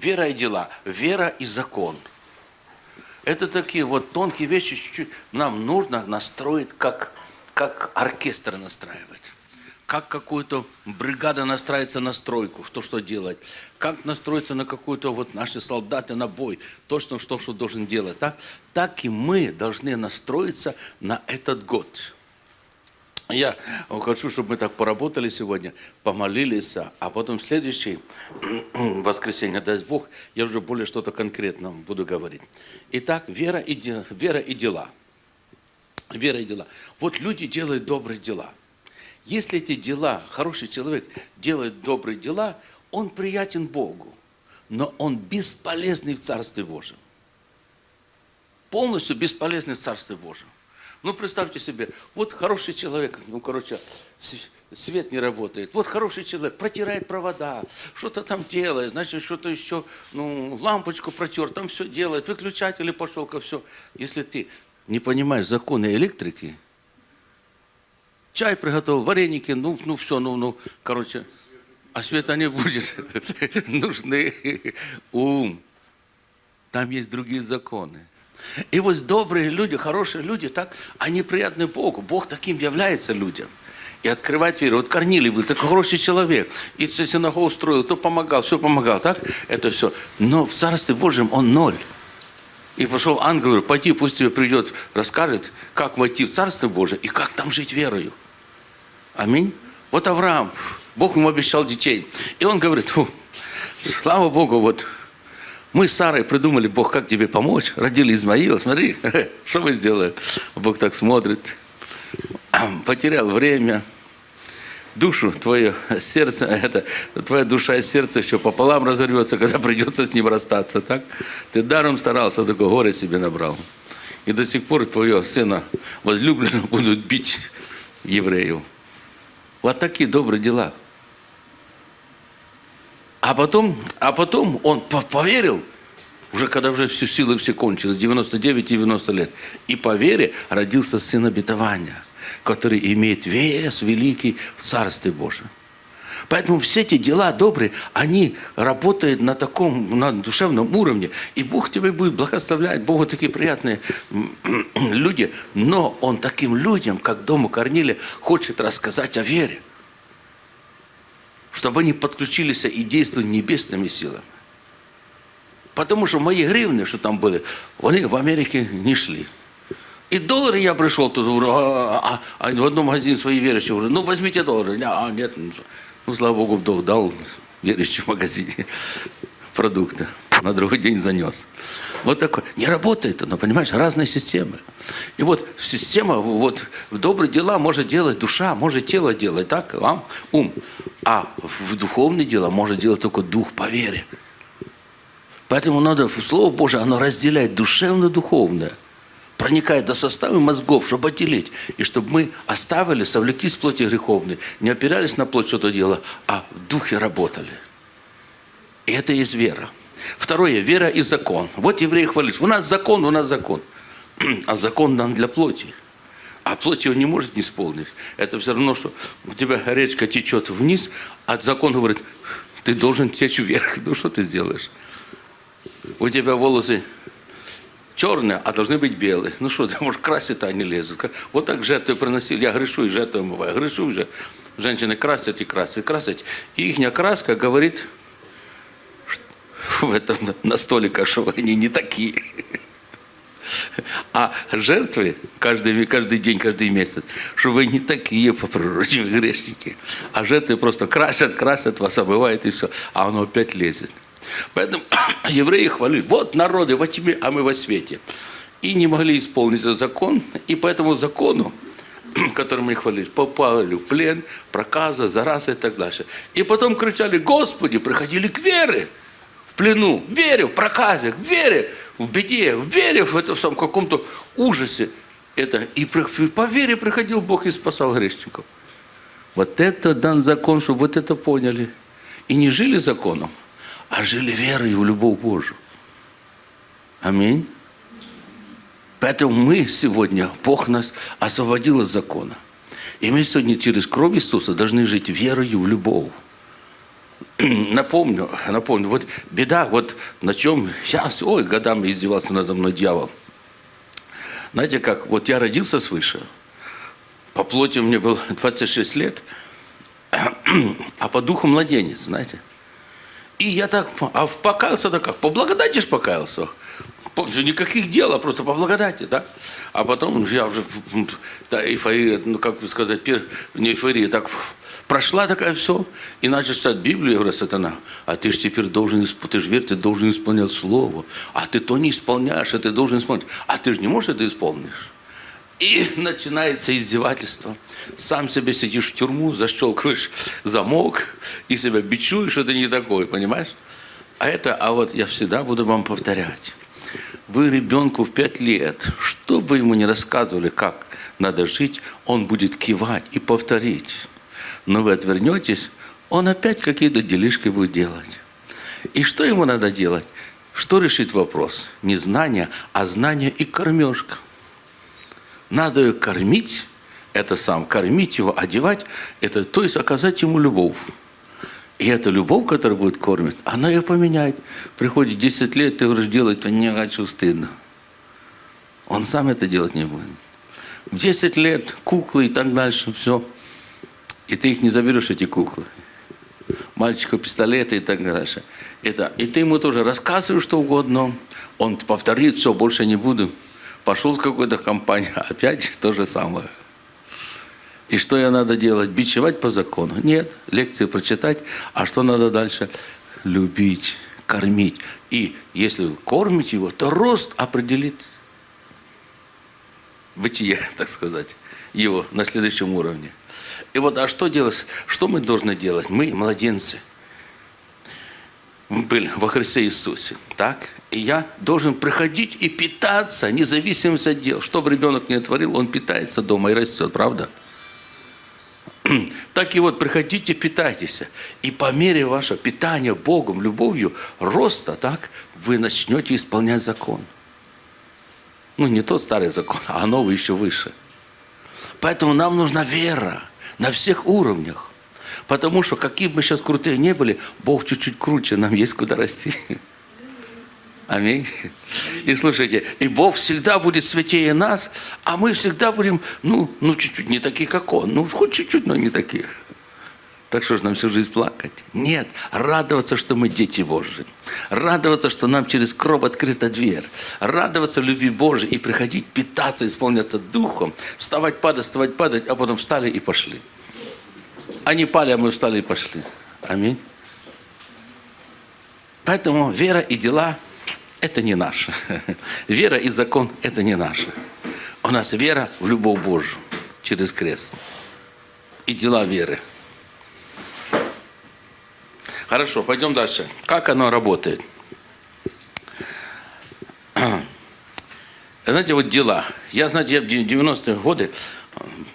вера и дела, вера и закон. Это такие вот тонкие вещи, чуть-чуть нам нужно настроить, как, как оркестр настраивать как какую-то бригада настраивается на стройку, в то, что делать, как настроиться на какую-то вот наши солдаты на бой, то, что, что, что должен делать, так? так и мы должны настроиться на этот год. Я хочу, чтобы мы так поработали сегодня, помолились, а потом в следующий воскресенье, даст Бог, я уже более что-то конкретно буду говорить. Итак, вера и, вера и дела. Вера и дела. Вот люди делают добрые дела – если эти дела, хороший человек делает добрые дела, он приятен Богу, но он бесполезный в Царстве Божьем. Полностью бесполезный в Царстве Божьем. Ну, представьте себе, вот хороший человек, ну, короче, свет не работает. Вот хороший человек протирает провода, что-то там делает, значит, что-то еще, ну, лампочку протер, там все делает, выключатели пошел ко все. Если ты не понимаешь законы электрики, чай приготовил, вареники, ну, ну все, ну, ну, короче, а света не будет. Нужны ум. Там есть другие законы. И вот добрые люди, хорошие люди, так, они приятны Богу. Бог таким является людям. И открывать веру. Вот Корнилий был такой хороший человек. И синагогу строил, то помогал, все помогал, так? Это все. Но в Царстве Божьем он ноль. И пошел ангел, говорит, пойди, пусть тебе придет, расскажет, как войти в Царство Божие и как там жить верою. Аминь. Вот Авраам, Бог ему обещал детей. И он говорит, слава Богу, вот мы с Сарой придумали, Бог, как тебе помочь. Родили Измаила, смотри, что вы сделали. Бог так смотрит. Потерял время, душу, твое сердце, это, твоя душа и сердце еще пополам разорвется, когда придется с ним расстаться, так? Ты даром старался, такое горе себе набрал. И до сих пор твое сына возлюбленного будут бить евреев. Вот такие добрые дела. А потом, а потом он поверил, уже когда уже все силы все кончились, 99-90 лет. И по вере родился сын обетования, который имеет вес великий в Царстве Божьем. Поэтому все эти дела добрые, они работают на таком, на душевном уровне. И Бог тебе будет благословлять. Богу такие приятные люди. Но Он таким людям, как дому Корнилия, хочет рассказать о вере. Чтобы они подключились и действовали небесными силами. Потому что мои гривны, что там были, они в Америке не шли. И доллары я пришел тут, а, а, а в одном магазине свои верующие, говорю, ну возьмите доллары. А, нет, ну, слава Богу, вдох дал верующий в магазине продукты. На другой день занес. Вот такое. Не работает оно, понимаешь, разные системы. И вот система, вот в добрые дела может делать душа, может тело делать, так, вам ум. А в духовные дела может делать только дух по вере. Поэтому надо, Слово Божие, оно разделяет душевно-духовное проникает до состава мозгов, чтобы отделить. И чтобы мы оставили, совлеклись плоти греховной, не опирались на плоть что-то дело, а в духе работали. И это есть вера. Второе, вера и закон. Вот евреи хвалят, у нас закон, у нас закон. А закон дан для плоти. А плоть его не может не исполнить. Это все равно, что у тебя речка течет вниз, а закон говорит, ты должен течь вверх. Ну что ты сделаешь? У тебя волосы черные, а должны быть белые. Ну что, может, красить-то они лезут. Вот так жертвы приносили. Я грешу и жертвы омываю. Грешу уже. Женщины красят и красят, красят. И их краска говорит в этом на столика, что они не такие. А жертвы каждый, каждый день, каждый месяц, что вы не такие по природе, грешники. А жертвы просто красят, красят вас, омывают и все. А оно опять лезет. Поэтому евреи хвалили, вот народы во тьме, а мы во свете. И не могли исполнить этот закон, и по этому закону, которым они хвалились, попали в плен, проказа, зараза и так дальше. И потом кричали, Господи, приходили к вере, в плену, в вере, в проказе, в вере, в беде, в вере в этом самом каком-то ужасе. Это, и по вере приходил Бог и спасал грешников. Вот это дан закон, чтобы вот это поняли. И не жили законом, а жили верой в любовь Божию. Аминь. Поэтому мы сегодня, Бог нас освободил от закона. И мы сегодня через кровь Иисуса должны жить верою в любовь. напомню, напомню, вот беда, вот на чем сейчас, ой, годами издевался надо мной дьявол. Знаете, как, вот я родился свыше, по плоти мне было 26 лет, а по духу младенец, знаете. И я так, а покаялся так как, по благодати ж покаялся. Никаких дел, а просто по благодати, да? А потом я уже, да, эйфория, ну, как бы сказать, не эйфория, так прошла такая все, и начал читать Библию, я говорю, сатана, а ты же теперь должен, ты же верь, ты должен исполнять Слово, а ты то не исполняешь, а ты должен исполнять, а ты же не можешь это исполнить. И начинается издевательство. Сам себе сидишь в тюрьму, защелкиваешь замок и себя бичуешь, что ты не такой, понимаешь? А это, а вот я всегда буду вам повторять. Вы ребенку в пять лет, что бы ему не рассказывали, как надо жить, он будет кивать и повторить. Но вы отвернетесь, он опять какие-то делишки будет делать. И что ему надо делать? Что решит вопрос? Не знание, а знание и кормежка. Надо ее кормить, это сам, кормить его, одевать, это, то есть оказать ему любовь. И эта любовь, которая будет кормить, она ее поменяет. Приходит 10 лет, ты говоришь, делать это не хочу, стыдно. Он сам это делать не будет. В 10 лет куклы и так дальше, все. И ты их не заберешь, эти куклы. Мальчика пистолеты и так дальше. Это, и ты ему тоже рассказываешь что угодно. Он повторит, все, больше не буду. Пошел с какой-то компанией, опять то же самое. И что я надо делать? Бичевать по закону? Нет. Лекции прочитать. А что надо дальше? Любить, кормить. И если вы кормите его, то рост определит бытие, так сказать, его на следующем уровне. И вот, а что делать? Что мы должны делать? Мы, младенцы, были во Христе Иисусе, так? И я должен приходить и питаться, независимо от дел. Что бы ребенок не творил, он питается дома и растет, правда? Так и вот приходите, питайтесь. И по мере вашего питания Богом, любовью, роста, так, вы начнете исполнять закон. Ну, не тот старый закон, а новый еще выше. Поэтому нам нужна вера на всех уровнях. Потому что, какие бы мы сейчас крутые не были, Бог чуть-чуть круче, нам есть куда расти. Аминь. И слушайте, и Бог всегда будет святее нас, а мы всегда будем, ну, ну чуть-чуть не такие, как Он. Ну, хоть чуть-чуть, но не такие. Так что же нам всю жизнь плакать? Нет, радоваться, что мы дети Божьи. Радоваться, что нам через кровь открыта дверь. Радоваться любви Божьей и приходить, питаться, исполняться Духом. Вставать, падать, вставать, падать, а потом встали и пошли. Они пали, а мы встали и пошли. Аминь. Поэтому вера и дела – это не наше. Вера и закон – это не наше. У нас вера в любовь Божью через крест. И дела веры. Хорошо, пойдем дальше. Как оно работает? Знаете, вот дела. Я, знаете, я в 90-е годы,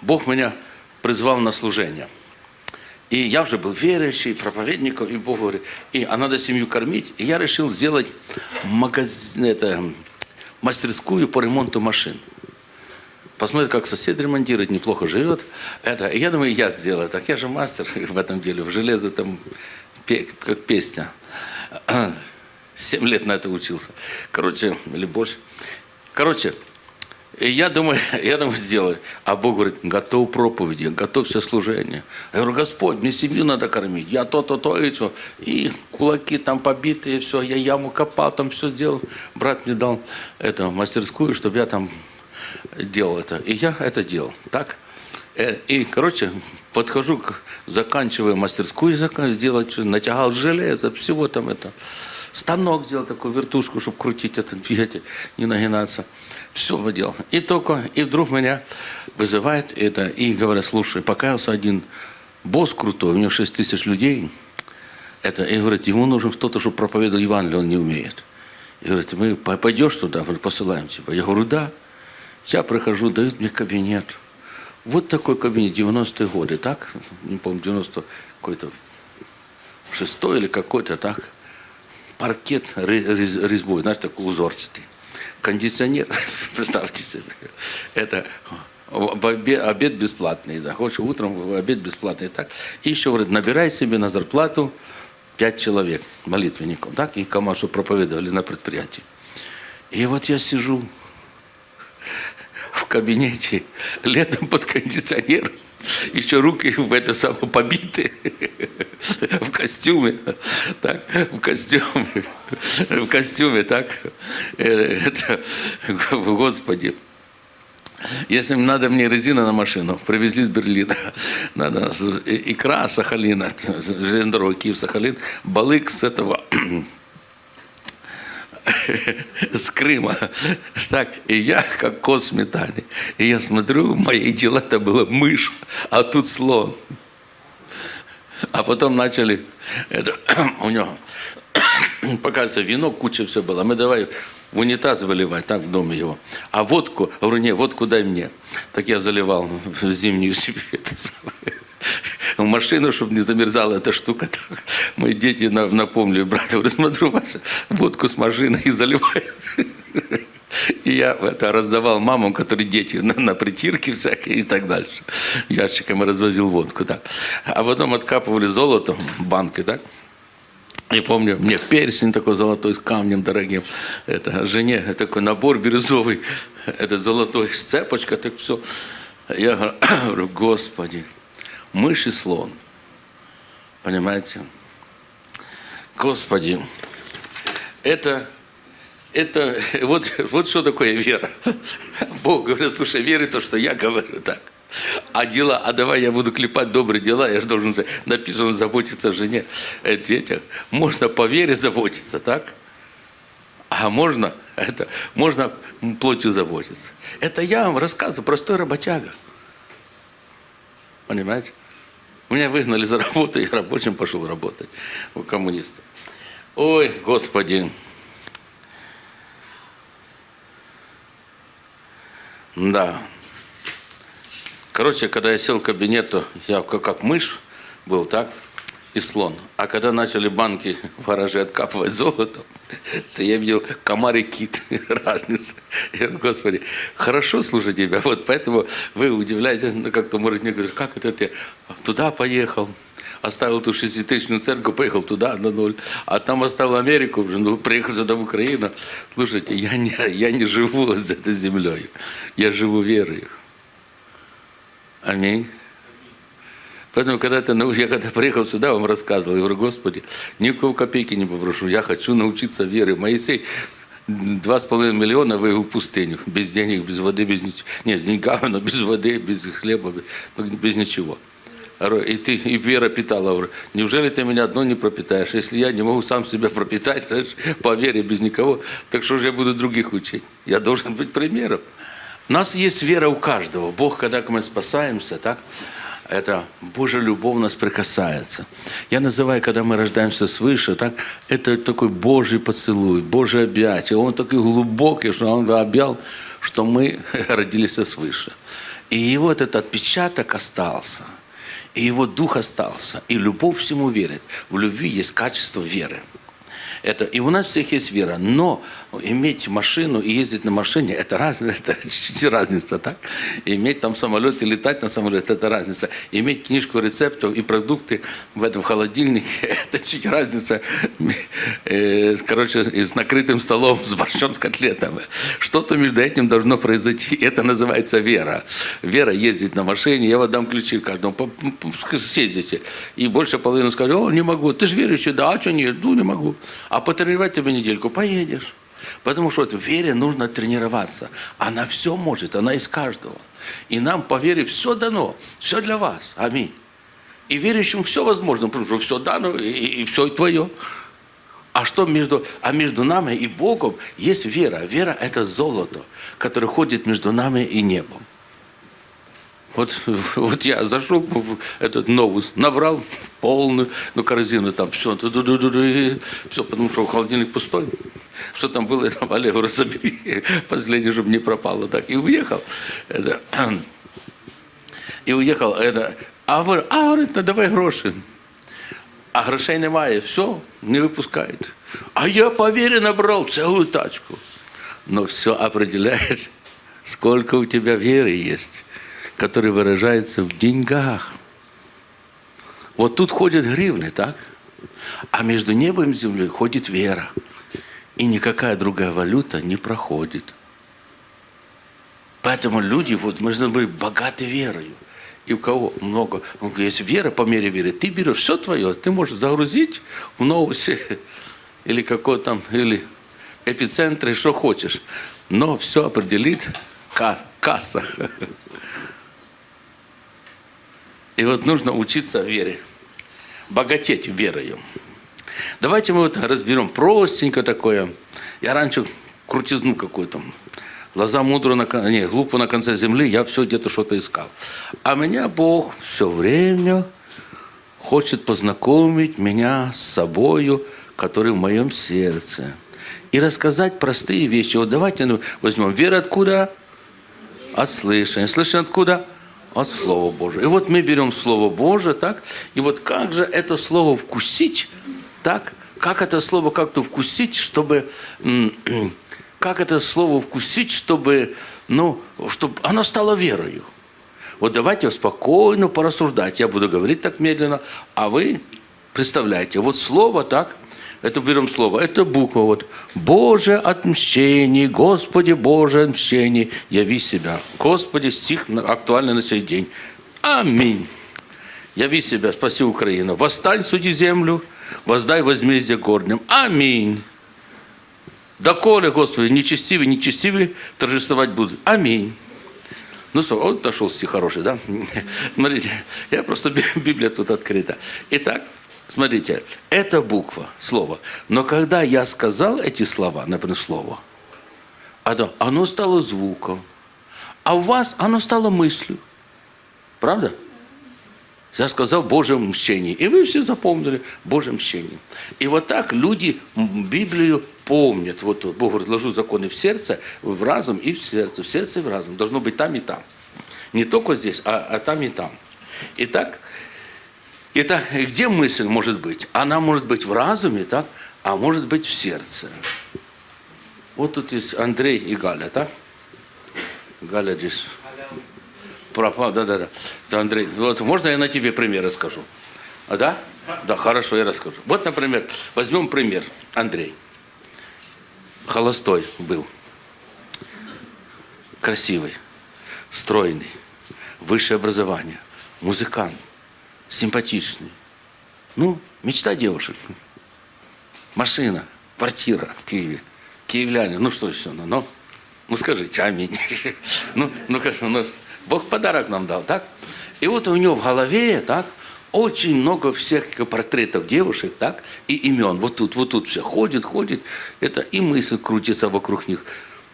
Бог меня призвал на служение – и я уже был верующий, проповедником, и Бог говорит, и, а надо семью кормить. И я решил сделать магазин, это, мастерскую по ремонту машин. Посмотрит, как сосед ремонтирует, неплохо живет. Это, и я думаю, я сделаю так. Я же мастер в этом деле, в железо там, как песня. Семь лет на это учился. Короче, или больше. Короче, я думаю, я думаю, сделаю. А Бог говорит, готов проповеди, готов все служение. Я говорю, Господь, мне семью надо кормить. Я то, то, то, и все. И кулаки там побитые, все. Я яму копал, там все сделал. Брат мне дал эту мастерскую, чтобы я там делал это. И я это делал. Так? Э, и, короче, подхожу, заканчиваю мастерскую сделать, натягал железо, всего там это. Станок сделал такую вертушку, чтобы крутить этот двигатель, не нагинаться. Все делал. И только, и вдруг меня вызывает это, и говорят, слушай, покаялся один босс крутой, у него 6 тысяч людей, это, и говорит, ему нужен кто-то, чтобы проповедовал Евангелие, он не умеет. И говорит, мы пойдешь туда, посылаем тебя. Я говорю, да. Я прихожу, дают мне кабинет. Вот такой кабинет, 90-е годы, так? Не помню, 90 какой-то шестой или какой-то, так? Паркет резьбой, знаешь, такой узорчатый кондиционер, представьте себе, это обед, обед бесплатный, да, хочешь утром обед бесплатный, так. И еще говорит, набирай себе на зарплату пять человек, молитвенников, так, и Камасу проповедовали на предприятии. И вот я сижу в кабинете, летом под кондиционером, еще руки в это самое побиты, в костюме, так, в костюме, в костюме, так, э, это, Господи, если надо мне резина на машину, привезли с Берлина. Надо икра Сахалина, железная дорога Киев-Сахалин, балык с этого с Крыма. Так, и я как кот в сметане. И я смотрю, мои дела это было мышь, а тут слон. А потом начали, это, у него, показывается, вино, куча все было. Мы давай в унитаз выливать, так в доме его. А водку, говорю, не, водку дай мне. Так я заливал в зимнюю себе в машину, чтобы не замерзала эта штука. Так. Мои дети напомнили, брат, говорю, смотрю, вас водку с машины и заливают. И я это раздавал мамам, которые дети на, на притирке всякие и так дальше. Ящиками развозил водку. Так. А потом откапывали золото банкой, так? Я помню, мне перстень такой золотой с камнем дорогим. Это жене такой набор бирюзовый. Это золотой с цепочкой, так все. Я говорю, Господи, мышь и слон. Понимаете? Господи, это, это вот, вот что такое вера. Бог говорит, слушай, веры то, что я говорю так. А дела, а давай я буду клепать добрые дела, я же должен, написано, заботиться о жене, о детях. Можно по вере заботиться, так? А можно, это, можно плотью заботиться. Это я вам рассказываю, простой работяга. Понимаете? Меня выгнали за работу, я рабочим пошел работать у коммунистов. Ой, Господи. Да. Короче, когда я сел в кабинет, то я как, как мышь был, так, и слон. А когда начали банки в гараже откапывать золото, то я видел комар и кит. Разница. Я говорю, Господи, хорошо слушать тебя. Вот поэтому вы удивляетесь, как-то, может, мне говорят, как это ты туда поехал? оставил ту шеститысячную церковь, поехал туда на ноль, а там оставил Америку, ну, приехал сюда в Украину. Слушайте, я не, я не живу с этой землей, я живу верой. Аминь. Поэтому, когда ты, я когда приехал сюда, вам рассказывал, я говорю, Господи, никакого копейки не попрошу, я хочу научиться вере. Моисей два с половиной миллиона вывел в пустыню, без денег, без воды, без ничего. Нет, с деньгами, но без воды, без хлеба, без ничего. И ты, и вера питала. Говорю, неужели ты меня одно не пропитаешь? Если я не могу сам себя пропитать, по вере, без никого, так что же я буду других учить? Я должен быть примером. У нас есть вера у каждого. Бог, когда мы спасаемся, так, это Божья любовь нас прикасается. Я называю, когда мы рождаемся свыше, так, это такой Божий поцелуй, Божье объятие. Он такой глубокий, что он объял, что мы родились свыше. И вот этот отпечаток остался. И его дух остался. И любовь всему верит. В любви есть качество веры. Это, и у нас всех есть вера. Но иметь машину и ездить на машине, это разница, это разница, так? Иметь там самолет и летать на самолете, это разница. Иметь книжку рецептов и продукты в этом холодильнике, это чуть разница. Э, короче, с накрытым столом, с борщом, с котлетами. Что-то между этим должно произойти. Это называется вера. Вера ездить на машине, я вам дам ключи каждому, съездите. И больше половины скажет, о, не могу. Ты же верующий, да, а что нет? Ну, не могу. А потренировать тебе недельку, поедешь. Потому что в вере нужно тренироваться. Она все может, она из каждого. И нам по вере все дано, все для вас. Аминь. И верующим все возможно, потому что все дано и, и все твое. А что между, а между нами и Богом есть вера. Вера – это золото, которое ходит между нами и небом. Вот, вот я зашел в этот новус, набрал полную ну, корзину, там все, все, потому что холодильник пустой. Что там было, там Олегу разобери, последний, чтобы не пропало. Так, и уехал. Это, и уехал. Это, а говорю, а говорит, ну, давай гроші. А грошей немає, все, не выпускают. А я по вере набрал целую тачку. Но все определяет, сколько у тебя веры есть который выражается в деньгах. Вот тут ходят гривны, так? А между небом и землей ходит вера. И никакая другая валюта не проходит. Поэтому люди вот должны быть богаты верою. И у кого много, он говорит, есть вера по мере веры, ты берешь все твое, ты можешь загрузить в новости или какой там, или эпицентры, что хочешь. Но все определит касса. И вот нужно учиться вере, богатеть верою. Давайте мы вот разберем простенько такое. Я раньше крутизну какую-то, глаза мудро на не, глупо на конце земли, я все где-то что-то искал. А меня Бог все время хочет познакомить меня с собою, который в моем сердце. И рассказать простые вещи. Вот давайте ну, возьмем. Вера откуда? От слышания. Слышание откуда? От Слова Божьего. И вот мы берем Слово Божие, так? И вот как же это Слово вкусить, так? Как это Слово как-то вкусить, чтобы... Как это Слово вкусить, чтобы, ну, чтобы оно стало верою? Вот давайте спокойно порассуждать. Я буду говорить так медленно, а вы представляете. Вот Слово, так? Это берем слово. Это буква вот. Боже отмщение, Господи Боже отмщение, яви себя. Господи, стих актуальный на сей день. Аминь. Яви себя, спаси Украину. Восстань, суди землю, воздай возмездие горним. Аминь. Доколе, Господи, нечестивый, нечестивый торжествовать будут. Аминь. Ну, он нашел стих хороший, да? Смотрите, я просто, Библия тут открыта. Итак, Смотрите, это буква, слово. Но когда я сказал эти слова, например, слово, оно стало звуком. А у вас оно стало мыслью. Правда? Я сказал Божье мщение. И вы все запомнили Божье мщение. И вот так люди Библию помнят. Вот Бог разложил законы в сердце, в разум и в сердце. В сердце и в разум. Должно быть там и там. Не только здесь, а, а там и там. Итак, Итак, где мысль может быть? Она может быть в разуме, так? а может быть в сердце. Вот тут есть Андрей и Галя, так? Галя здесь пропал, да-да-да. Андрей, вот можно я на тебе пример расскажу? А, да? Да, хорошо, я расскажу. Вот, например, возьмем пример. Андрей. Холостой был. Красивый, стройный, высшее образование, музыкант симпатичный. Ну, мечта девушек. Машина, квартира в Киеве. Киевляне, ну что еще? Ну, ну, ну скажите, аминь. Ну, ну, ну, Бог подарок нам дал, так? И вот у него в голове, так, очень много всех портретов девушек, так, и имен. Вот тут, вот тут все ходит, ходит. Это и мысль крутится вокруг них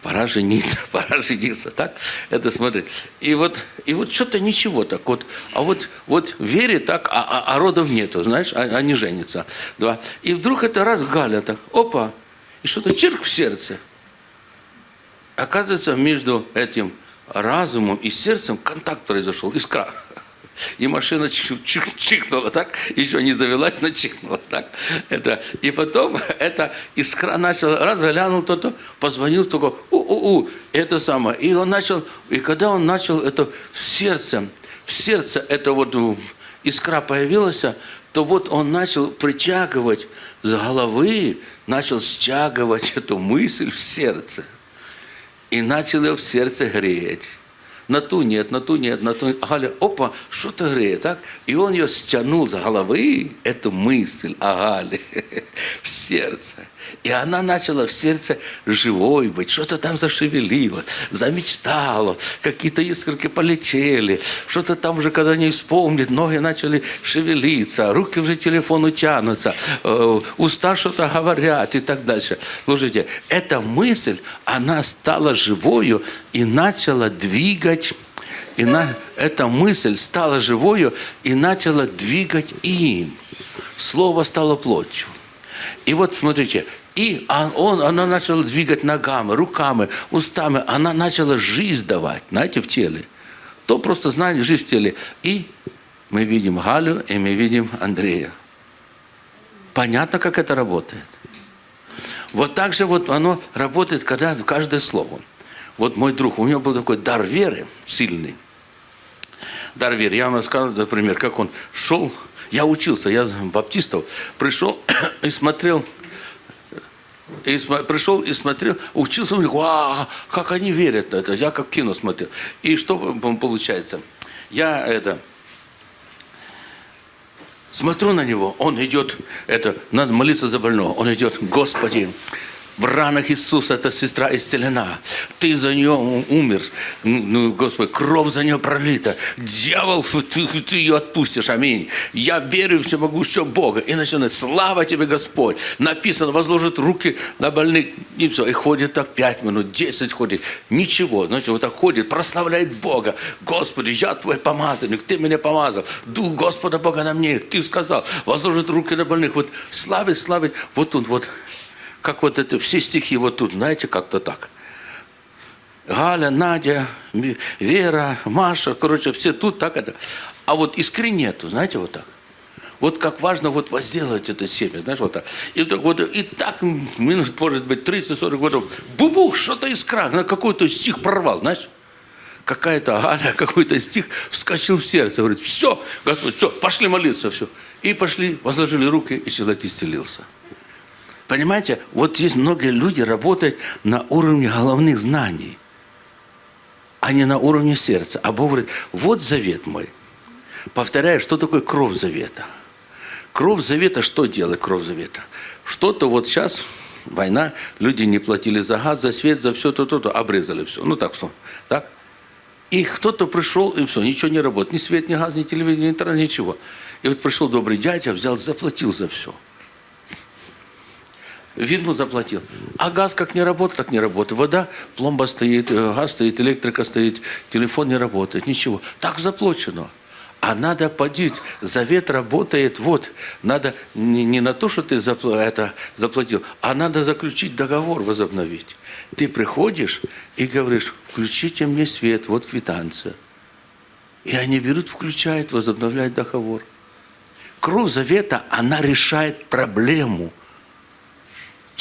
пора жениться, пора жениться, так? Это смотри. И вот, и вот что-то ничего так вот. А вот, вот вере так, а, а, а родов нету, знаешь, а, они женятся. Да. И вдруг это раз Галя так, опа, и что-то чирк в сердце. Оказывается, между этим разумом и сердцем контакт произошел, искра. И машина чих, чих, чихнула, так? Еще не завелась, но чихнула, так? Это, и потом это искра начала, раз глянул кто-то, позвонил, только у-у-у, это самое. И он начал, и когда он начал это в сердце, в сердце это вот искра появилась, то вот он начал притягивать с головы, начал стягивать эту мысль в сердце. И начал ее в сердце греть на ту нет, на ту нет, на ту Галя, опа, что-то греет, так? И он ее стянул с головы, эту мысль о Гале, в сердце. И она начала в сердце живой быть, что-то там зашевелило, замечтало, какие-то искорки полетели, что-то там уже, когда не вспомнит, ноги начали шевелиться, руки уже телефону тянутся, э, уста что-то говорят и так дальше. Слушайте, эта мысль, она стала живою и начала двигать и на, эта мысль стала живою и начала двигать им. Слово стало плотью. И вот смотрите, и он, она начала двигать ногами, руками, устами. Она начала жизнь давать, знаете, в теле. То просто знали жизнь в теле. И мы видим Галю, и мы видим Андрея. Понятно, как это работает? Вот так же вот оно работает, когда каждое слово. Вот мой друг, у него был такой дар веры сильный. Дар веры. Я вам рассказывал, например, как он шел Я учился, я баптистов. Пришел и смотрел, и см- пришел и смотрел, учился, них, вау, как они верят на это. Я как кино смотрел. И что получается? Я это смотрю на него, он идет, это, надо молиться за больного, он идет, Господи, в ранах Иисуса эта сестра исцелена. Ты за нее умер. Ну, Господи, кровь за нее пролита. Дьявол, ты, ты ее отпустишь. Аминь. Я верю в всемогущего Бога. И начинает, слава тебе, Господь. Написано, возложит руки на больных. И все. И ходит так пять минут, десять ходит. Ничего. Значит, вот так ходит, прославляет Бога. Господи, я твой помазанник, ты меня помазал. Дух Господа Бога на мне. Ты сказал, возложит руки на больных. Вот славить, славить. Вот он, вот как вот это, все стихи вот тут, знаете, как-то так. Галя, Надя, Вера, Маша, короче, все тут так это. А вот искры нету, знаете, вот так. Вот как важно вот возделать это семя, знаешь, вот так. И, так, вот, и так минут, может быть, 30-40 годов, бубух, что-то искра, на какой-то стих прорвал, знаешь. Какая-то Галя, какой-то стих вскочил в сердце, говорит, все, Господь, все, пошли молиться, все. И пошли, возложили руки, и человек исцелился. Понимаете, вот есть многие люди работают на уровне головных знаний, а не на уровне сердца. А Бог говорит, вот завет мой. Повторяю, что такое кровь завета? Кровь завета, что делает кровь завета? Что-то вот сейчас, война, люди не платили за газ, за свет, за все, то, то, то, обрезали все. Ну так, что, так? И кто-то пришел, и все, ничего не работает. Ни свет, ни газ, ни телевидение, ни интернет, ничего. И вот пришел добрый дядя, взял, заплатил за все. Видно, заплатил. А газ как не работает, так не работает. Вода, пломба стоит, э, газ стоит, электрика стоит, телефон не работает, ничего. Так заплачено. А надо подить. Завет работает. Вот. Надо не, не на то, что ты запл это заплатил, а надо заключить договор, возобновить. Ты приходишь и говоришь, включите мне свет, вот квитанция. И они берут, включают, возобновляют договор. Кровь завета, она решает проблему –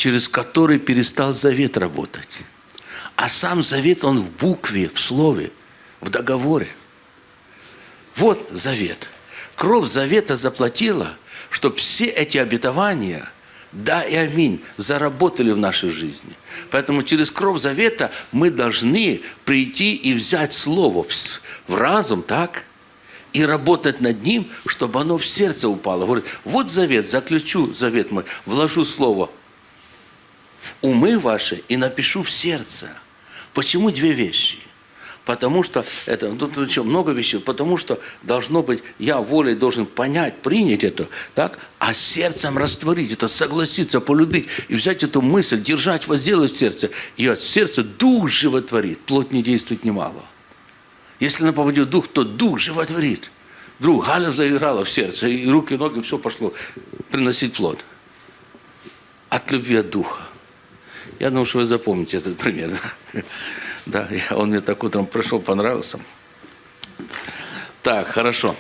через который перестал завет работать. А сам завет, он в букве, в слове, в договоре. Вот завет. Кровь завета заплатила, чтобы все эти обетования, да и аминь, заработали в нашей жизни. Поэтому через кровь завета мы должны прийти и взять слово в разум, так? И работать над ним, чтобы оно в сердце упало. Говорит, вот завет, заключу завет мой, вложу слово в умы ваши и напишу в сердце. Почему две вещи? Потому что, это, тут еще много вещей, потому что должно быть, я волей должен понять, принять это, так, а сердцем растворить это, согласиться, полюбить и взять эту мысль, держать, возделать в сердце. И от сердца дух животворит, плоть не действует немало. Если на поводе дух, то дух животворит. Друг, Галя заиграла в сердце, и руки, ноги, все пошло приносить плод. От любви от духа. Я думаю, что вы запомните этот пример. Да, он мне так утром пришел, понравился. Так, хорошо.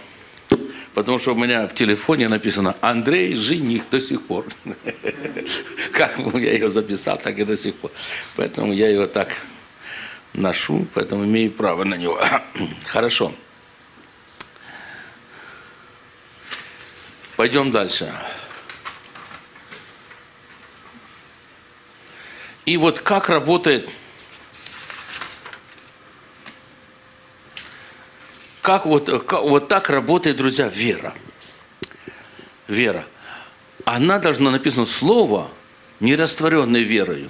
Потому что у меня в телефоне написано «Андрей жених» до сих пор. Как я ее записал, так и до сих пор. Поэтому я его так ношу, поэтому имею право на него. Хорошо. Пойдем дальше. И вот как работает, как вот, как, вот так работает, друзья, вера. Вера. Она должна написано слово, не растворенное верою.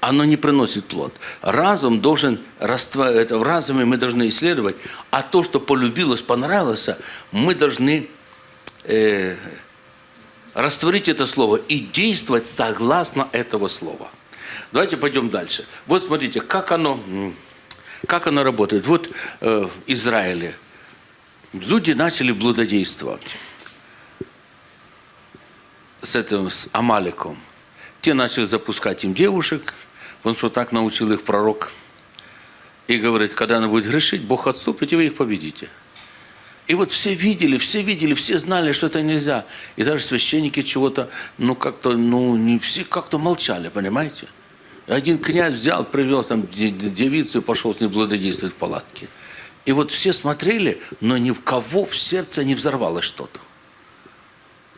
Оно не приносит плод. Разум должен растворять, это в разуме мы должны исследовать, а то, что полюбилось, понравилось, мы должны э, растворить это слово и действовать согласно этого слова. Давайте пойдем дальше. Вот смотрите, как оно, как оно работает. Вот э, в Израиле люди начали блудодействовать с этим, с Амаликом. Те начали запускать им девушек, потому что так научил их пророк. И говорит, когда она будет грешить, Бог отступит, и вы их победите. И вот все видели, все видели, все знали, что это нельзя. И даже священники чего-то, ну как-то, ну не все как-то молчали, понимаете? Один князь взял, привел там девицу и пошел с ней благодействовать в палатке. И вот все смотрели, но ни в кого в сердце не взорвалось что-то.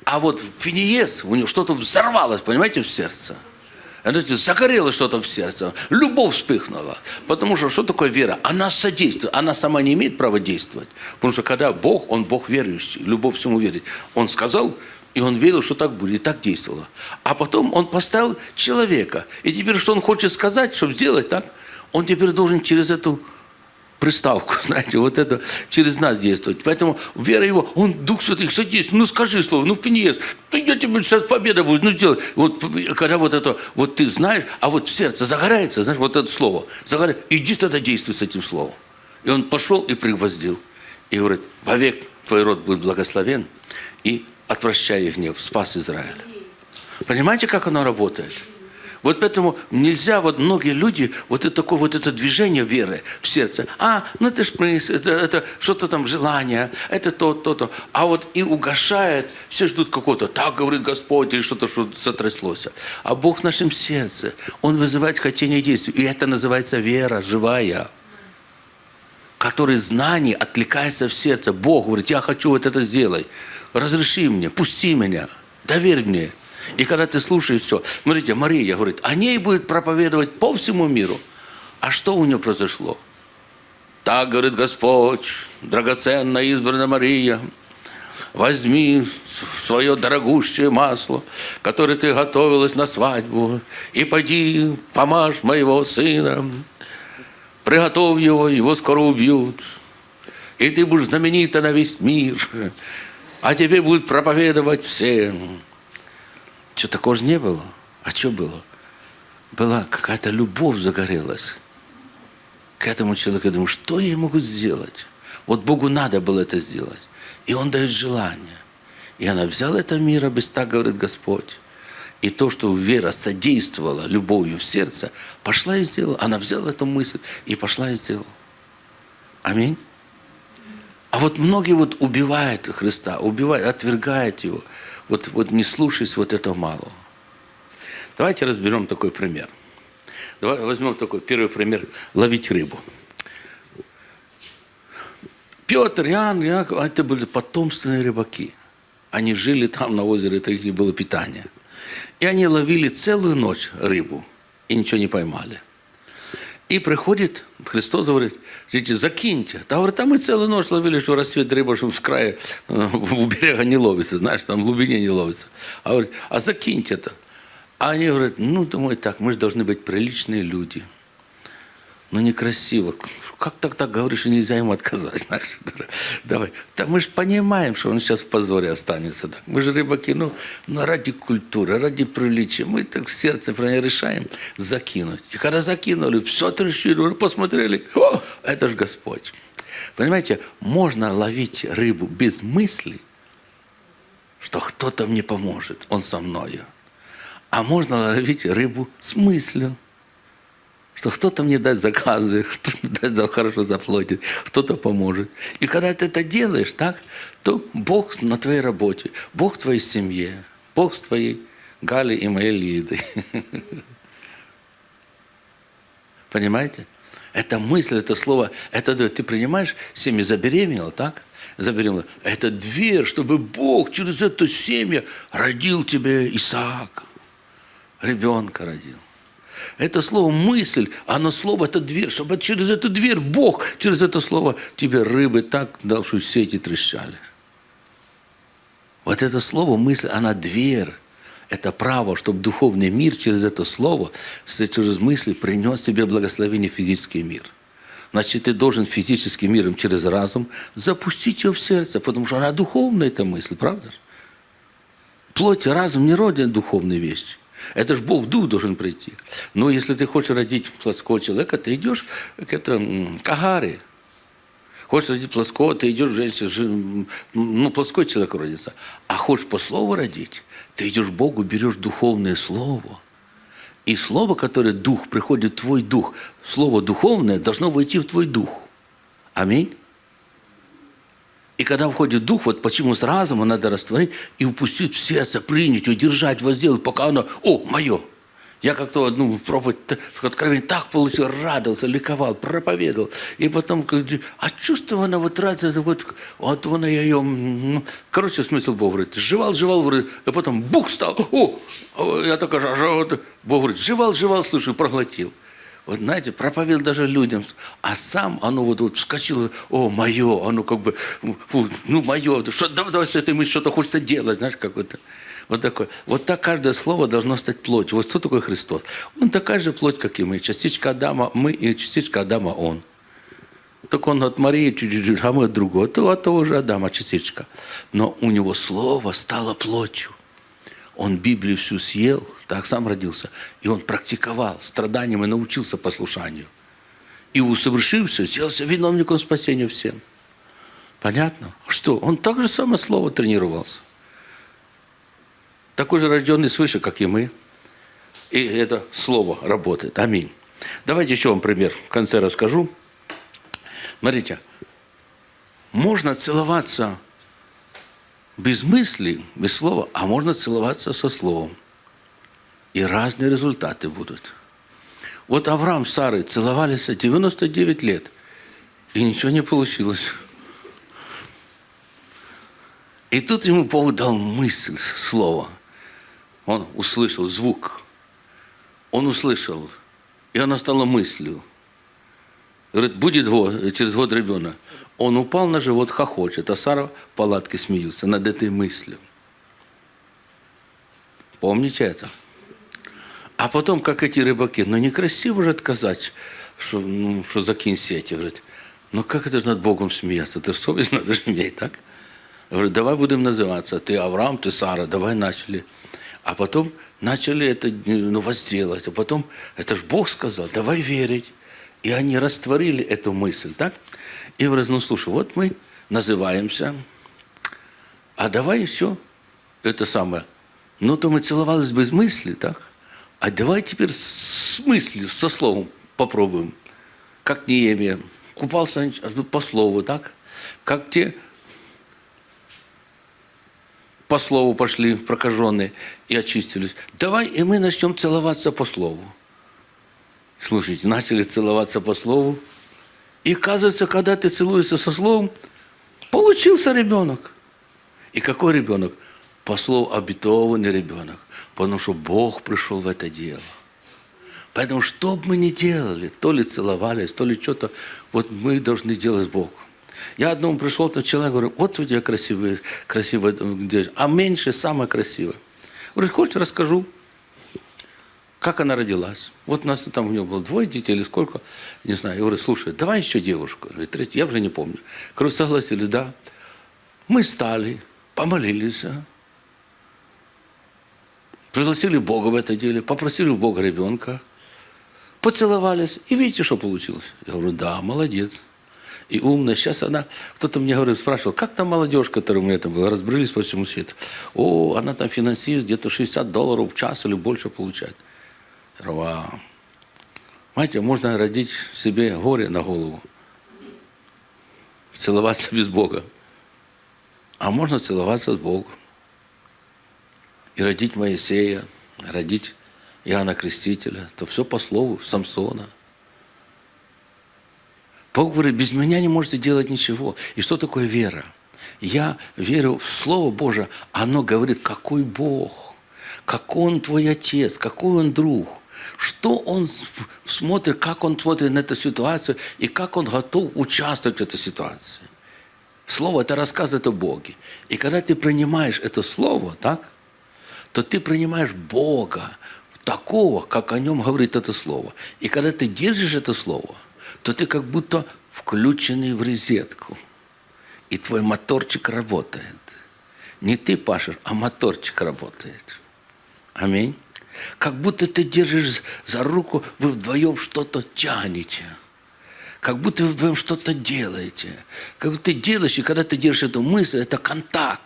А вот Финиес, у него что-то взорвалось, понимаете, в сердце. Знаете, загорелось что-то в сердце, любовь вспыхнула. Потому что что такое вера? Она содействует, она сама не имеет права действовать. Потому что когда Бог, Он Бог верующий, любовь всему верит. Он сказал, и он верил, что так будет, и так действовало. А потом он поставил человека. И теперь, что он хочет сказать, чтобы сделать так, он теперь должен через эту приставку, знаете, вот это через нас действовать. Поэтому вера его, он Дух Святый, садись, ну скажи слово, ну Финиес, ты я тебе сейчас победа будет, ну сделай. Вот когда вот это, вот ты знаешь, а вот в сердце загорается, знаешь, вот это слово, загорается, иди тогда действуй с этим словом. И он пошел и пригвоздил. И говорит, вовек твой род будет благословен, и отвращая их гнев, спас Израиль. Понимаете, как оно работает? Вот поэтому нельзя, вот многие люди, вот это такое вот это движение веры в сердце, а, ну это ж мысль, это, это что-то там желание, это то, то, то. А вот и угошает, все ждут какого-то, так говорит Господь, или что-то, что сотряслось. А Бог в нашем сердце, Он вызывает хотение действий. И это называется вера живая который знание откликается в сердце. Бог говорит, я хочу вот это сделать. Разреши мне, пусти меня, доверь мне. И когда ты слушаешь все, смотрите, Мария говорит, о ней будет проповедовать по всему миру. А что у нее произошло? Так говорит Господь, драгоценная избранная Мария, возьми свое дорогущее масло, которое ты готовилась на свадьбу, и пойди, помажь моего сына, приготовь его, его скоро убьют, и ты будешь знаменита на весь мир, а тебе будут проповедовать всем. Что такого же не было? А что было? Была какая-то любовь загорелась к этому человеку. Я думаю, что я могу сделать? Вот Богу надо было это сделать. И Он дает желание. И она взяла это мира, без так говорит Господь. И то, что вера содействовала любовью в сердце, пошла и сделала. Она взяла эту мысль и пошла и сделала. Аминь. А вот многие вот убивают Христа, убивают, отвергают Его вот, вот не слушаясь вот этого малого. Давайте разберем такой пример. Давай возьмем такой первый пример – ловить рыбу. Петр, Иоанн, Иаков – это были потомственные рыбаки. Они жили там на озере, это их было питание. И они ловили целую ночь рыбу и ничего не поймали. И приходит Христос, говорит, видите, закиньте. Та говорит, а мы целую ночь ловили, что рассвет рыба, что в крае, э, у берега не ловится, знаешь, там в глубине не ловится. А говорит, а закиньте это. А они говорят, ну, думаю, так, мы же должны быть приличные люди – ну некрасиво. Как так так говоришь, и нельзя ему отказать, знаешь? Давай. Да мы же понимаем, что он сейчас в позоре останется. Так. Мы же рыбаки, ну, ну ради культуры, ради приличия. Мы так в сердце решаем закинуть. И когда закинули, все трещили, посмотрели, о, это же Господь. Понимаете, можно ловить рыбу без мысли, что кто-то мне поможет, он со мною. А можно ловить рыбу с мыслью что кто-то мне даст заказы, кто-то хорошо заплатит, кто-то поможет. И когда ты это делаешь, так, то Бог на твоей работе, Бог в твоей семье, Бог с твоей Гали и моей Лидой. Понимаете? Это мысль, это слово, это ты принимаешь семьи, забеременела, так? Забеременела. Это дверь, чтобы Бог через эту семью родил тебе Исаак, ребенка родил. Это слово «мысль», оно слово – это дверь, чтобы через эту дверь Бог, через это слово тебе рыбы так дал, что сети трещали. Вот это слово «мысль», она дверь. Это право, чтобы духовный мир через это слово, через мысли принес тебе благословение физический мир. Значит, ты должен физическим миром через разум запустить ее в сердце, потому что она духовная, эта мысль, правда? Плоть и разум не родят духовные вещи. Это же Бог Дух должен прийти. Но если ты хочешь родить плоского человека, ты идешь к, это, к Агаре. Хочешь родить плоского, ты идешь, женщина, ну, плоской человек родится. А хочешь по слову родить, ты идешь к Богу, берешь духовное слово. И слово, которое дух, приходит в твой дух, слово духовное должно войти в твой дух. Аминь. И когда входит дух, вот почему с разума надо растворить и упустить в сердце, принять, удержать, возделать, пока оно, о, мое. Я как-то одну проповедь в откровении так получил, радовался, ликовал, проповедовал. И потом, а чувство она вот разница, вот, вот она я ее, ну, короче, смысл Бог говорит, жевал, жевал, говорит, а потом бух стал, о, я такой, а, вот, Бог говорит, жевал, жевал, слушай, проглотил. Вот знаете, проповедовал даже людям, а сам оно вот, вот вскочило, о, мое, оно как бы, фу, ну, мое, что, давай, давай с этой мыслью что-то хочется делать, знаешь, какое-то. Вот такое. Вот так каждое слово должно стать плотью. Вот кто такой Христос? Он такая же плоть, как и мы. Частичка Адама мы и частичка Адама он. Так он от Марии чуть-чуть, а мы от другого. То от того же Адама частичка. Но у него слово стало плотью. Он Библию всю съел, так сам родился. И он практиковал страданием и научился послушанию. И усовершился, сделался виновником спасения всем. Понятно? Что? Он так же самое слово тренировался такой же рожденный свыше, как и мы. И это слово работает. Аминь. Давайте еще вам пример в конце расскажу. Смотрите, можно целоваться без мысли, без слова, а можно целоваться со словом. И разные результаты будут. Вот Авраам с Сарой целовались 99 лет, и ничего не получилось. И тут ему Бог дал мысль, слово – он услышал звук. Он услышал. И она стала мыслью. Говорит, будет год, через год ребенок. Он упал на живот, хохочет, а Сара в палатке смеются над этой мыслью. Помните это? А потом, как эти рыбаки, ну некрасиво же отказать, что, ну, что закинь сети. Говорит, ну как это над Богом смеяться? Это совесть надо же иметь, так? Говорит, давай будем называться. Ты Авраам, ты Сара, давай начали. А потом начали это ну, возделать. А потом, это ж Бог сказал, давай верить. И они растворили эту мысль, так? И в ну слушай, вот мы называемся, а давай еще это самое. Ну, то мы целовались без мысли, так? А давай теперь с мыслью, со словом попробуем. Как Неемия. Купался по слову, так? Как те по слову пошли прокаженные и очистились. Давай и мы начнем целоваться по слову. Слушайте, начали целоваться по слову. И оказывается, когда ты целуешься со словом, получился ребенок. И какой ребенок? По слову обетованный ребенок. Потому что Бог пришел в это дело. Поэтому что бы мы ни делали, то ли целовались, то ли что-то, вот мы должны делать Богу. Я одному пришел, там человек говорит, вот у тебя красивый, красивая девочка, а меньше самая красивая. Говорит, хочешь, расскажу, как она родилась. Вот у нас там у него было двое детей или сколько, не знаю. Я говорю, слушай, давай еще девушку. Говорит, я уже не помню. Говорю, согласились, да. Мы стали, помолились, а? пригласили Бога в это дело, попросили у Бога ребенка, поцеловались, и видите, что получилось? Я говорю, да, молодец и умная. Сейчас она, кто-то мне говорит, спрашивал, как там молодежь, которая у меня там была, разбрылись по всему свету. О, она там финансирует, где-то 60 долларов в час или больше получает. Вау. Знаете, можно родить себе горе на голову. Целоваться без Бога. А можно целоваться с Богом. И родить Моисея, родить Иоанна Крестителя. То все по слову Самсона – Бог говорит, без меня не можете делать ничего. И что такое вера? Я верю в Слово Божие, оно говорит, какой Бог, какой Он твой Отец, какой Он друг, что Он смотрит, как Он смотрит на эту ситуацию и как Он готов участвовать в этой ситуации. Слово – это рассказывает о Боге. И когда ты принимаешь это Слово, так, то ты принимаешь Бога такого, как о Нем говорит это Слово. И когда ты держишь это Слово – то ты как будто включенный в розетку. И твой моторчик работает. Не ты пашешь, а моторчик работает. Аминь. Как будто ты держишь за руку, вы вдвоем что-то тянете. Как будто вы вдвоем что-то делаете. Как будто ты делаешь, и когда ты держишь эту мысль, это контакт.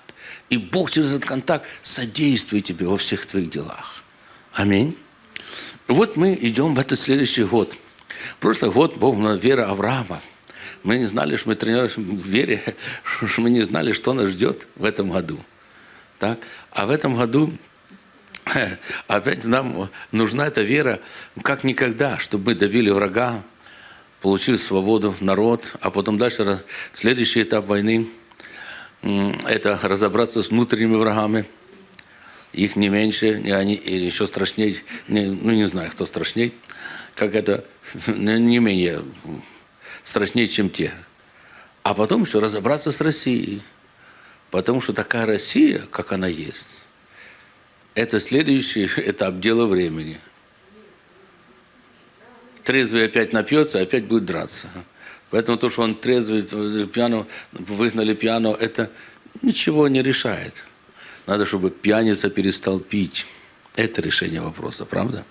И Бог через этот контакт содействует тебе во всех твоих делах. Аминь. Вот мы идем в этот следующий год – Прошлый год был вера Авраама. Мы не знали, что мы тренируемся в вере, что мы не знали, что нас ждет в этом году. Так? А в этом году опять нам нужна эта вера как никогда, чтобы мы добили врага, получили свободу, народ, а потом дальше следующий этап войны – это разобраться с внутренними врагами. Их не меньше, и они или еще страшнее, не, ну не знаю, кто страшнее, как это не менее страшнее, чем те. А потом еще разобраться с Россией. Потому что такая Россия, как она есть, это следующий этап дела времени. Трезвый опять напьется, опять будет драться. Поэтому то, что он трезвый, пьяно, выгнали пьяно, это ничего не решает. Надо, чтобы пьяница перестал пить. Это решение вопроса, правда?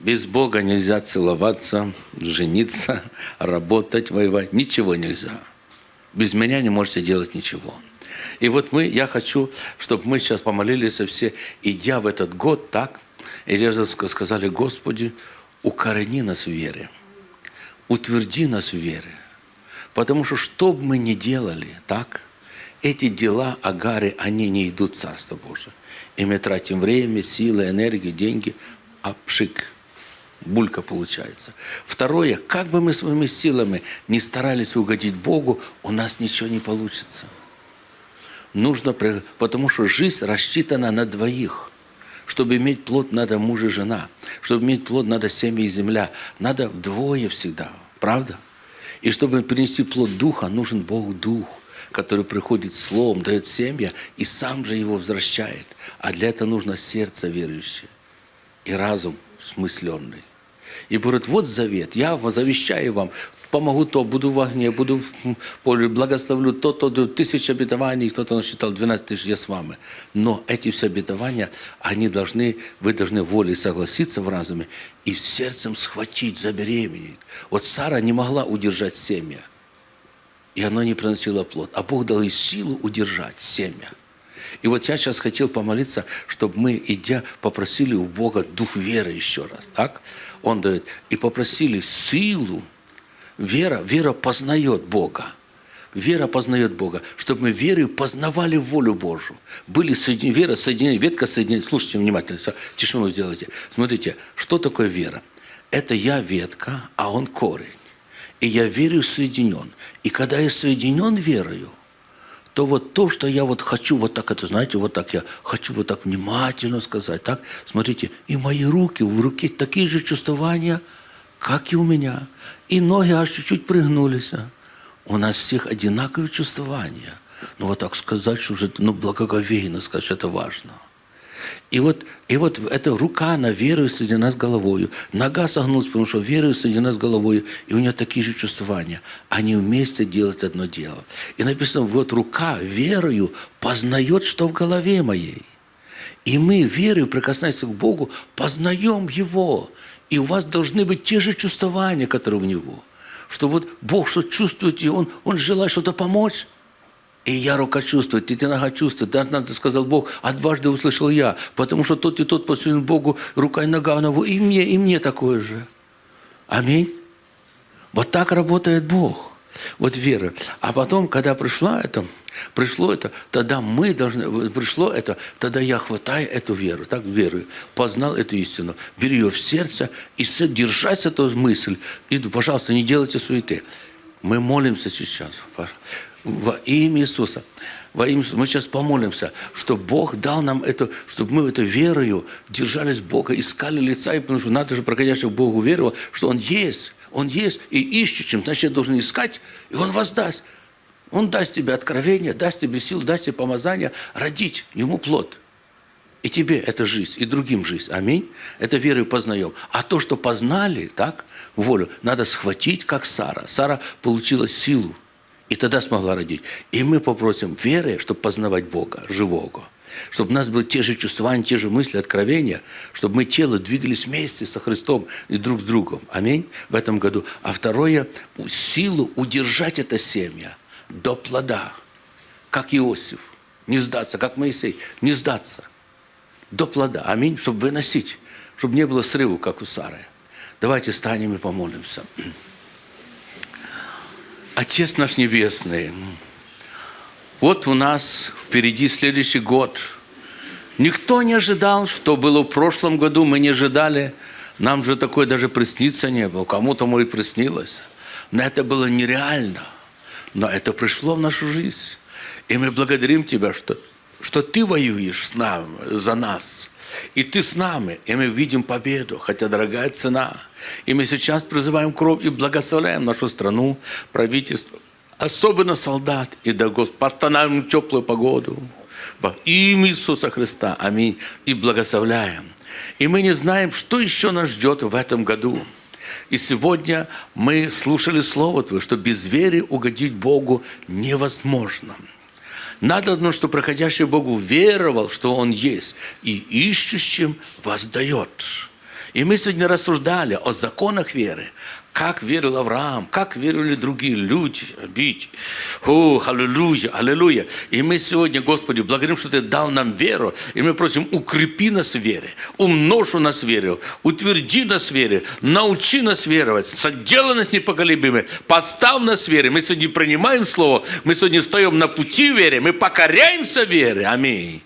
Без Бога нельзя целоваться, жениться, работать, воевать. Ничего нельзя. Без меня не можете делать ничего. И вот мы, я хочу, чтобы мы сейчас помолились все, идя в этот год так, и сказали, Господи, укорени нас в вере, утверди нас в вере. Потому что что бы мы ни делали, так, эти дела Агары, они не идут в Царство Божие. И мы тратим время, силы, энергию, деньги, а пшик, булька получается. Второе, как бы мы своими силами не старались угодить Богу, у нас ничего не получится нужно, потому что жизнь рассчитана на двоих. Чтобы иметь плод, надо муж и жена. Чтобы иметь плод, надо семья и земля. Надо вдвое всегда. Правда? И чтобы принести плод Духа, нужен Бог Дух, который приходит Словом, дает семья и сам же его возвращает. А для этого нужно сердце верующее и разум смысленный. И говорит, вот завет, я завещаю вам, помогу то, буду в огне, буду в поле, благословлю то, то, то, тысяча обетований, кто-то насчитал 12 тысяч, я с вами. Но эти все обетования, они должны, вы должны волей согласиться в разуме и сердцем схватить, забеременеть. Вот Сара не могла удержать семя, и оно не приносило плод. А Бог дал ей силу удержать семя. И вот я сейчас хотел помолиться, чтобы мы, идя, попросили у Бога дух веры еще раз. Так? Он дает. И попросили силу, Вера, вера познает Бога. Вера познает Бога, чтобы мы верой познавали волю Божью. Были соединены, вера соединена, ветка соединена. Слушайте внимательно, тишину сделайте. Смотрите, что такое вера? Это я ветка, а он корень. И я верю соединен. И когда я соединен верою, то вот то, что я вот хочу вот так, это знаете, вот так я хочу вот так внимательно сказать, так, смотрите, и мои руки, в руке такие же чувствования, как и у меня – и ноги аж чуть-чуть пригнулись. У нас всех одинаковые чувствования. Ну вот так сказать, что это ну, благоговейно сказать, что это важно. И вот, и вот эта рука, она верует соединена с головой. Нога согнулась, потому что верует соединена с головой. И у нее такие же чувствования. Они вместе делают одно дело. И написано, вот рука верою познает, что в голове моей. И мы, верою, прикасаясь к Богу, познаем Его. И у вас должны быть те же чувствования, которые у него. Что вот Бог что чувствует, и Он, он желает что-то помочь. И я рука чувствует, и ты нога чувствует. Надо сказал Бог, а дважды услышал я. Потому что тот и тот посвящен Богу, рука и нога, она, и мне, и мне такое же. Аминь. Вот так работает Бог. Вот вера. А потом, когда пришла это, пришло это, тогда мы должны, пришло это, тогда я хватаю эту веру, так, веру, познал эту истину, беру ее в сердце и держать эту мысль. И, пожалуйста, не делайте суеты. Мы молимся сейчас во имя Иисуса. Во имя Иисуса. Мы сейчас помолимся, чтобы Бог дал нам это, чтобы мы этой верою держались Бога, искали лица, и потому что надо же проходящих Богу веровал, что Он есть. Он есть и ищущим, значит, должен искать, и Он воздаст. Он даст тебе откровение, даст тебе силу, даст тебе помазание родить ему плод. И тебе это жизнь, и другим жизнь. Аминь. Это верой познаем. А то, что познали, так, волю, надо схватить, как Сара. Сара получила силу, и тогда смогла родить. И мы попросим веры, чтобы познавать Бога, живого чтобы у нас были те же чувства, те же мысли, откровения, чтобы мы тело двигались вместе со Христом и друг с другом. Аминь. В этом году. А второе, силу удержать это семя до плода, как Иосиф. Не сдаться, как Моисей. Не сдаться. До плода. Аминь. Чтобы выносить. Чтобы не было срыва, как у Сары. Давайте станем и помолимся. Отец наш Небесный, вот у нас впереди следующий год. Никто не ожидал, что было в прошлом году, мы не ожидали. Нам же такое даже присниться не было. Кому-то, может, приснилось. Но это было нереально. Но это пришло в нашу жизнь. И мы благодарим Тебя, что, что Ты воюешь с нами, за нас. И Ты с нами, и мы видим победу, хотя дорогая цена. И мы сейчас призываем кровь и благословляем нашу страну, правительство, особенно солдат, и да, Господь, постановим теплую погоду. Во имя Иисуса Христа. Аминь. И благословляем. И мы не знаем, что еще нас ждет в этом году. И сегодня мы слушали Слово Твое, что без веры угодить Богу невозможно. Надо одно, что проходящий Богу веровал, что Он есть, и ищущим воздает. И мы сегодня рассуждали о законах веры, как верил Авраам, как верили другие люди. Бить. О, аллилуйя, аллилуйя. И мы сегодня, Господи, благодарим, что Ты дал нам веру. И мы просим, укрепи нас в вере, умножь у нас веру, утверди нас в вере, научи нас веровать, соделай нас непоколебимыми, поставь нас в вере. Мы сегодня принимаем Слово, мы сегодня стоим на пути веры, мы покоряемся вере. Аминь.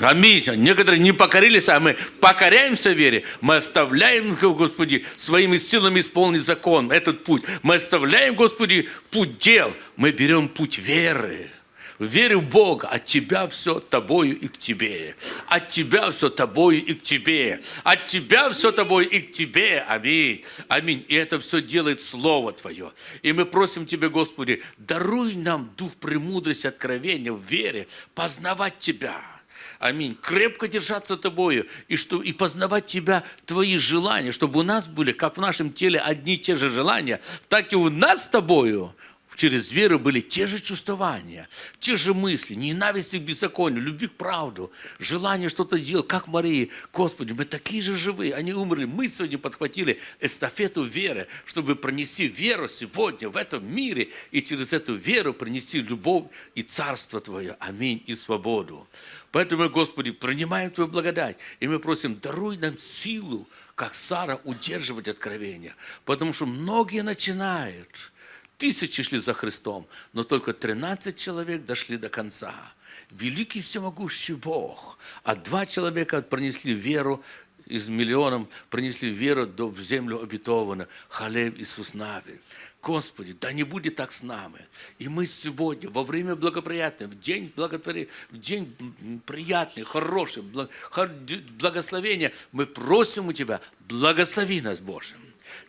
Аминь. Некоторые не покорились, а мы покоряемся вере. Мы оставляем, Господи, своими силами исполнить закон, этот путь. Мы оставляем, Господи, путь дел. Мы берем путь веры. Верю в Бога, от Тебя все тобою и к Тебе. От Тебя все тобою и к Тебе. От Тебя все тобою и к Тебе. Аминь. Аминь. И это все делает Слово Твое. И мы просим Тебя, Господи, даруй нам дух премудрости, откровения в вере, познавать Тебя Аминь. Крепко держаться тобою и, что, и познавать тебя, твои желания, чтобы у нас были, как в нашем теле, одни и те же желания, так и у нас с тобою через веру были те же чувствования, те же мысли, ненависти к беззаконию, любви к правду, желание что-то делать, как Марии. Господи, мы такие же живые, они умерли. Мы сегодня подхватили эстафету веры, чтобы пронести веру сегодня в этом мире и через эту веру принести любовь и царство Твое. Аминь. И свободу. Поэтому, Господи, принимаем Твою благодать. И мы просим, даруй нам силу, как Сара, удерживать откровения. Потому что многие начинают – Тысячи шли за Христом, но только 13 человек дошли до конца. Великий всемогущий Бог. А два человека пронесли веру из миллионов, пронесли веру до землю обетованную. Халев Иисус Навин. Господи, да не будет так с нами. И мы сегодня, во время благоприятного, в день благотворения, в день приятный, хороший, благословения, мы просим у Тебя, благослови нас, Боже.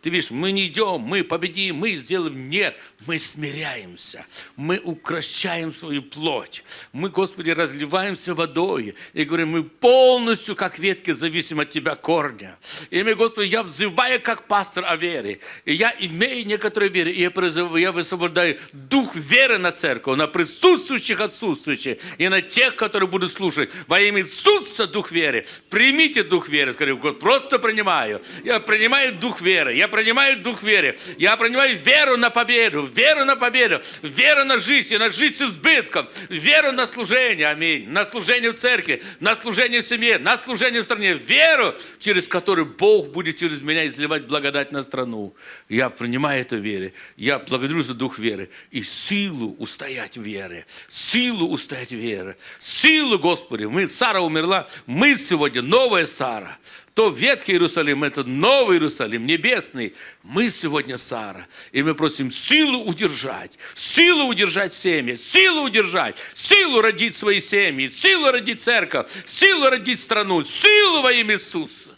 Ты видишь, мы не идем, мы победим, мы сделаем. Нет, мы смиряемся, мы укращаем свою плоть. Мы, Господи, разливаемся водой и говорим, мы полностью, как ветки, зависим от Тебя корня. И мы, Господи, я взываю, как пастор о вере. И я имею некоторые веры, и я, призываю, я высвобождаю дух веры на церковь, на присутствующих, отсутствующих, и на тех, которые будут слушать. Во имя Иисуса дух веры. Примите дух веры. Скажи, просто принимаю. Я принимаю дух веры. Я принимаю дух веры. Я принимаю веру на победу, веру на победу, веру на жизнь, и на жизнь с избытком, веру на служение, аминь, на служение в церкви, на служение в семье, на служение в стране, веру, через которую Бог будет через меня изливать благодать на страну. Я принимаю эту веру. Я благодарю за дух веры и силу устоять в вере, силу устоять в вере, силу, Господи. Мы, Сара умерла, мы сегодня новая Сара то Ветхий Иерусалим, это Новый Иерусалим, небесный. Мы сегодня Сара. И мы просим силу удержать, силу удержать семьи, силу удержать, силу родить свои семьи, силу родить церковь, силу родить страну, силу во имя Иисуса.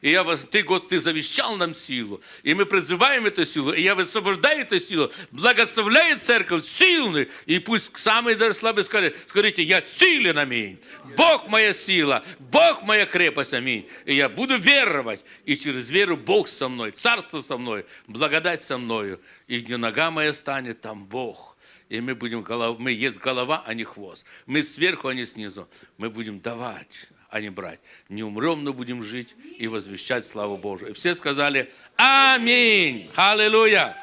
И я вас, ты, Господи, ты завещал нам силу. И мы призываем эту силу. И я высвобождаю эту силу. Благословляю церковь сильную. И пусть самые даже слабые скажут, скажите, я силен, аминь. Бог моя сила, Бог моя крепость, аминь. И я буду веровать. И через веру Бог со мной, Царство со мной, благодать со мною. И где нога моя станет, там Бог. И мы будем мы есть голова, а не хвост. Мы сверху, а не снизу. Мы будем давать а не брать. Не умрем, но будем жить и возвещать славу Божию. И все сказали Аминь. Аллилуйя.